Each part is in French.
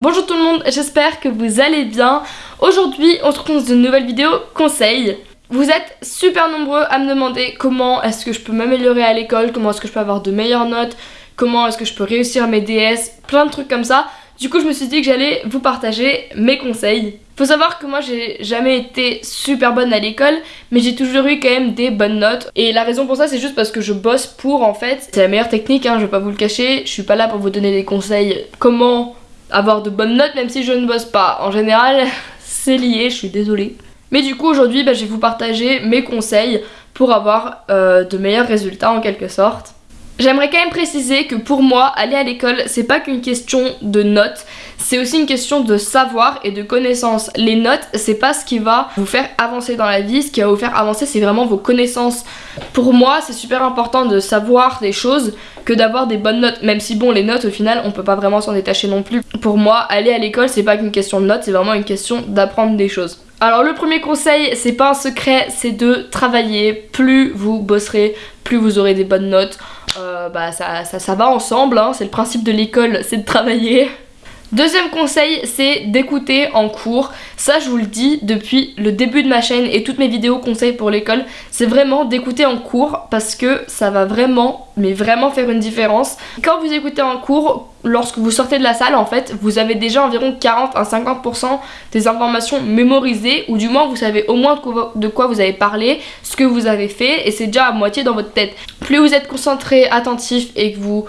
Bonjour tout le monde, j'espère que vous allez bien. Aujourd'hui, on se retrouve dans une nouvelle vidéo conseil. Vous êtes super nombreux à me demander comment est-ce que je peux m'améliorer à l'école, comment est-ce que je peux avoir de meilleures notes, comment est-ce que je peux réussir mes DS, plein de trucs comme ça. Du coup, je me suis dit que j'allais vous partager mes conseils. Faut savoir que moi j'ai jamais été super bonne à l'école mais j'ai toujours eu quand même des bonnes notes et la raison pour ça c'est juste parce que je bosse pour en fait c'est la meilleure technique hein, je vais pas vous le cacher je suis pas là pour vous donner des conseils comment avoir de bonnes notes même si je ne bosse pas. En général, c'est lié, je suis désolée. Mais du coup aujourd'hui bah, je vais vous partager mes conseils pour avoir euh, de meilleurs résultats en quelque sorte. J'aimerais quand même préciser que pour moi, aller à l'école, c'est pas qu'une question de notes, c'est aussi une question de savoir et de connaissances. Les notes, c'est pas ce qui va vous faire avancer dans la vie, ce qui va vous faire avancer, c'est vraiment vos connaissances. Pour moi, c'est super important de savoir des choses que d'avoir des bonnes notes, même si bon, les notes, au final, on peut pas vraiment s'en détacher non plus. Pour moi, aller à l'école, c'est pas qu'une question de notes, c'est vraiment une question d'apprendre des choses. Alors le premier conseil, c'est pas un secret, c'est de travailler. Plus vous bosserez, plus vous aurez des bonnes notes. Euh, bah ça, ça, va ensemble, hein. c'est le principe de l'école, c'est de travailler. Deuxième conseil, c'est d'écouter en cours. Ça, je vous le dis depuis le début de ma chaîne et toutes mes vidéos conseils pour l'école, c'est vraiment d'écouter en cours parce que ça va vraiment, mais vraiment faire une différence. Quand vous écoutez en cours, lorsque vous sortez de la salle, en fait, vous avez déjà environ 40 à 50% des informations mémorisées ou du moins vous savez au moins de quoi vous avez parlé, ce que vous avez fait et c'est déjà à moitié dans votre tête. Plus vous êtes concentré, attentif et que vous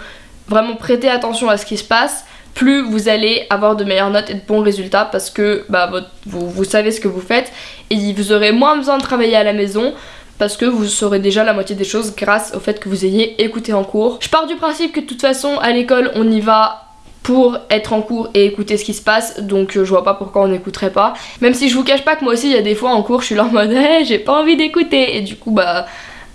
vraiment prêtez attention à ce qui se passe, plus vous allez avoir de meilleures notes et de bons résultats parce que bah, vous, savez ce que vous faites et vous aurez moins besoin de travailler à la maison parce que vous saurez déjà la moitié des choses grâce au fait que vous ayez écouté en cours. Je pars du principe que de toute façon à l'école on y va pour être en cours et écouter ce qui se passe donc euh, je vois pas pourquoi on n'écouterait pas même si je vous cache pas que moi aussi il y a des fois en cours je suis là en mode hey, j'ai pas envie d'écouter et du coup bah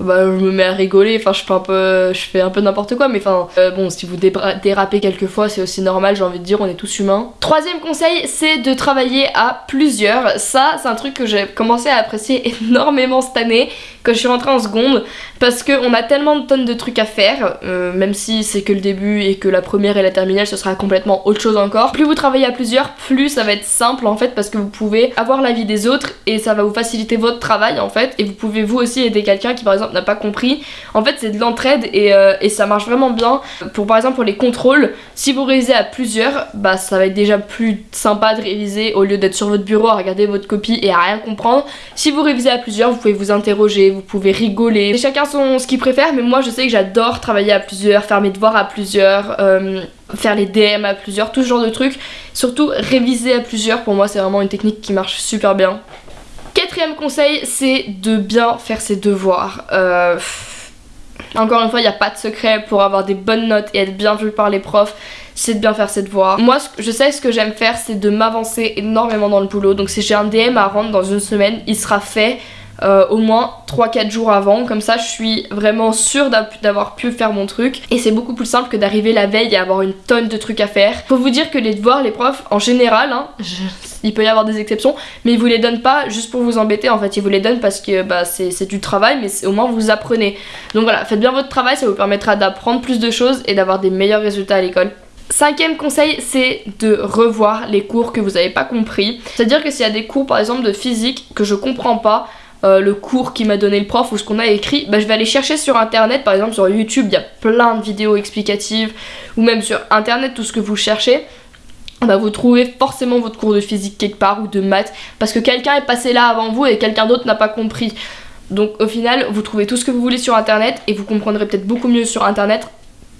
bah, je me mets à rigoler, enfin je fais un peu, je fais un peu n'importe quoi, mais enfin euh, bon si vous dérapez quelquefois c'est aussi normal, j'ai envie de dire, on est tous humains. Troisième conseil, c'est de travailler à plusieurs. Ça c'est un truc que j'ai commencé à apprécier énormément cette année quand je suis rentrée en seconde, parce qu'on a tellement de tonnes de trucs à faire, euh, même si c'est que le début et que la première et la terminale ce sera complètement autre chose encore. Plus vous travaillez à plusieurs, plus ça va être simple en fait parce que vous pouvez avoir l'avis des autres et ça va vous faciliter votre travail en fait et vous pouvez vous aussi aider quelqu'un qui par exemple n'a pas compris. En fait c'est de l'entraide euh, et, ça marche vraiment bien. Pour par exemple pour les contrôles, si vous révisez à plusieurs, bah ça va être déjà plus sympa de réviser au lieu d'être sur votre bureau à regarder votre copie et à rien comprendre. Si vous révisez à plusieurs, vous pouvez vous interroger, vous pouvez rigoler. chacun son ce qu'il préfère, mais moi je sais que j'adore travailler à plusieurs, faire mes devoirs à plusieurs. Euh, faire les DM à plusieurs, tout ce genre de trucs. Surtout réviser à plusieurs, pour moi c'est vraiment une technique qui marche super bien. Quatrième conseil, c'est de bien faire ses devoirs. Euh, encore une fois, il n'y a pas de secret pour avoir des bonnes notes et être bien vu par les profs, c'est de bien faire ses devoirs. Moi, je sais ce que j'aime faire, c'est de m'avancer énormément dans le boulot. Donc si j'ai un DM à rendre dans une semaine, il sera fait euh, au moins 3-4 jours avant. Comme ça, je suis vraiment sûre d'avoir pu faire mon truc. Et c'est beaucoup plus simple que d'arriver la veille et avoir une tonne de trucs à faire. Faut vous dire que les devoirs, les profs, en général, hein, il peut y avoir des exceptions, mais ils vous les donnent pas juste pour vous embêter. En fait, ils vous les donnent parce que bah, c'est du travail, mais au moins vous apprenez. Donc voilà, faites bien votre travail, ça vous permettra d'apprendre plus de choses et d'avoir des meilleurs résultats à l'école. Cinquième conseil, c'est de revoir les cours que vous n'avez pas compris. C'est-à-dire que s'il y a des cours par exemple de physique que je comprends pas, euh, le cours qui m'a donné le prof ou ce qu'on a écrit, bah, je vais aller chercher sur internet, par exemple sur YouTube, il y a plein de vidéos explicatives, ou même sur internet, tout ce que vous cherchez. Bah, vous trouvez forcément votre cours de physique quelque part ou de maths parce que quelqu'un est passé là avant vous et quelqu'un d'autre n'a pas compris. Donc au final, vous trouvez tout ce que vous voulez sur internet et vous comprendrez peut-être beaucoup mieux sur internet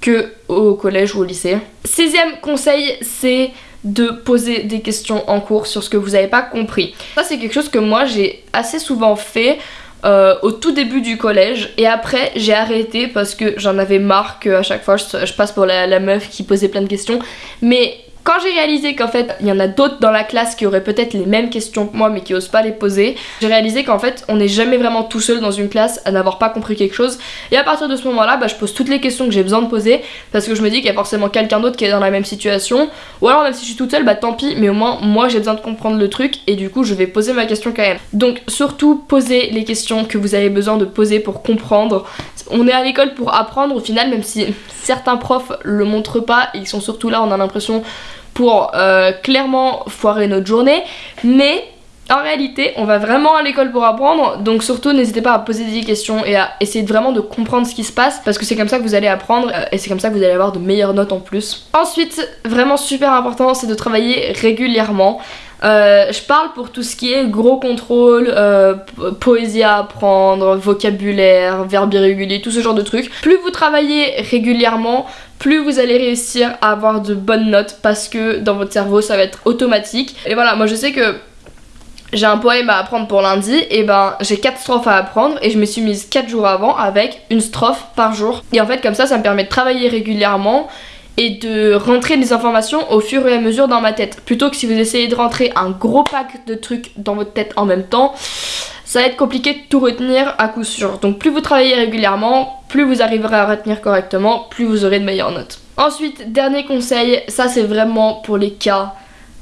que au collège ou au lycée. Sixième conseil, c'est de poser des questions en cours sur ce que vous n'avez pas compris. Ça c'est quelque chose que moi j'ai assez souvent fait euh, au tout début du collège et après j'ai arrêté parce que j'en avais marre qu'à chaque fois je, passe pour la, la, meuf qui posait plein de questions mais quand j'ai réalisé qu'en fait il y en a d'autres dans la classe qui auraient peut-être les mêmes questions que moi mais qui osent pas les poser, j'ai réalisé qu'en fait on n'est jamais vraiment tout seul dans une classe à n'avoir pas compris quelque chose et à partir de ce moment là bah, je pose toutes les questions que j'ai besoin de poser parce que je me dis qu'il y a forcément quelqu'un d'autre qui est dans la même situation ou alors même si je suis toute seule bah tant pis mais au moins moi j'ai besoin de comprendre le truc et du coup je vais poser ma question quand même. Donc surtout posez les questions que vous avez besoin de poser pour comprendre. On est à l'école pour apprendre au final même si certains profs le montrent pas, ils sont surtout là on a l'impression pour euh, clairement foirer notre journée. Mais en réalité, on va vraiment à l'école pour apprendre, donc surtout n'hésitez pas à poser des questions et à essayer vraiment de comprendre ce qui se passe parce que c'est comme ça que vous allez apprendre euh, et c'est comme ça que vous allez avoir de meilleures notes en plus. Ensuite, vraiment super important, c'est de travailler régulièrement. Euh, je parle pour tout ce qui est gros contrôle, euh, poésie à apprendre, vocabulaire, verbe irrégulier, tout ce genre de trucs. Plus vous travaillez régulièrement, plus vous allez réussir à avoir de bonnes notes parce que dans votre cerveau ça va être automatique. Et voilà, moi je sais que j'ai un poème à apprendre pour lundi, et ben j'ai 4 strophes à apprendre et je me suis mise 4 jours avant avec une strophe par jour. Et en fait comme ça ça me permet de travailler régulièrement et de rentrer des informations au fur et à mesure dans ma tête. Plutôt que si vous essayez de rentrer un gros pack de trucs dans votre tête en même temps, ça va être compliqué de tout retenir à coup sûr. Donc plus vous travaillez régulièrement, plus vous arriverez à retenir correctement, plus vous aurez de meilleures notes. Ensuite, dernier conseil, ça c'est vraiment pour les cas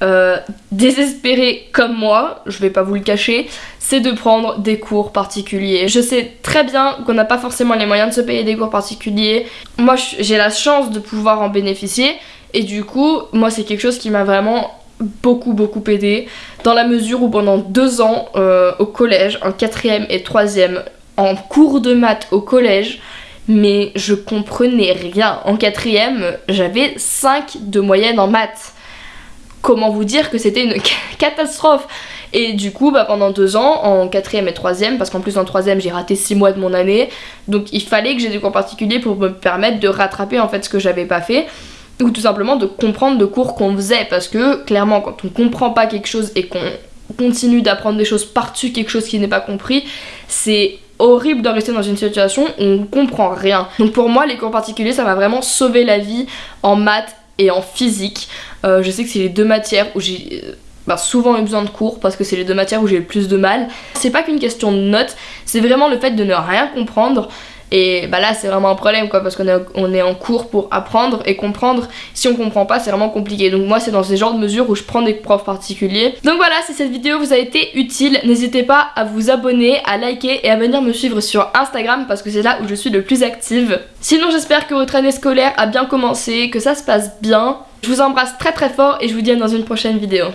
euh, désespéré comme moi, je vais pas vous le cacher, c'est de prendre des cours particuliers. Je sais très bien qu'on n'a pas forcément les moyens de se payer des cours particuliers. Moi j'ai la chance de pouvoir en bénéficier et du coup moi c'est quelque chose qui m'a vraiment beaucoup beaucoup aidé dans la mesure où pendant deux ans euh, au collège, en quatrième et troisième, en cours de maths au collège, mais je comprenais rien. En quatrième, j'avais 5 de moyenne en maths comment vous dire que c'était une catastrophe et du coup bah, pendant deux ans en quatrième et troisième parce qu'en plus en troisième j'ai raté six mois de mon année donc il fallait que j'ai des cours particuliers pour me permettre de rattraper en fait ce que j'avais pas fait ou tout simplement de comprendre le cours qu'on faisait parce que clairement quand on comprend pas quelque chose et qu'on continue d'apprendre des choses par-dessus quelque chose qui n'est pas compris c'est horrible de rester dans une situation où on comprend rien. Donc pour moi les cours particuliers ça m'a vraiment sauvé la vie en maths et en physique. Euh, je sais que c'est les deux matières où j'ai euh, bah, souvent eu besoin de cours parce que c'est les deux matières où j'ai le plus de mal. C'est pas qu'une question de notes, c'est vraiment le fait de ne rien comprendre. Et bah là c'est vraiment un problème quoi parce qu'on est, en cours pour apprendre et comprendre. Si on comprend pas c'est vraiment compliqué. Donc moi c'est dans ces genres de mesures où je prends des profs particuliers. Donc voilà si cette vidéo vous a été utile, n'hésitez pas à vous abonner, à liker et à venir me suivre sur Instagram parce que c'est là où je suis le plus active. Sinon j'espère que votre année scolaire a bien commencé, que ça se passe bien. Je vous embrasse très très fort et je vous dis à dans une prochaine vidéo.